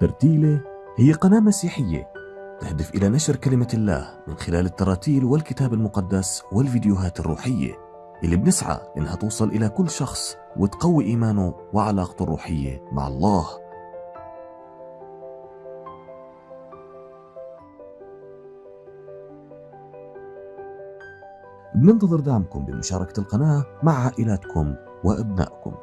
ترتيلة هي قناة مسيحية تهدف إلى نشر كلمة الله من خلال التراتيل والكتاب المقدس والفيديوهات الروحية. اللي بنسعى إنها توصل إلى كل شخص وتقوي إيمانه وعلاقته الروحية مع الله. بننتظر دعمكم بمشاركة القناة مع عائلاتكم وأبنائكم.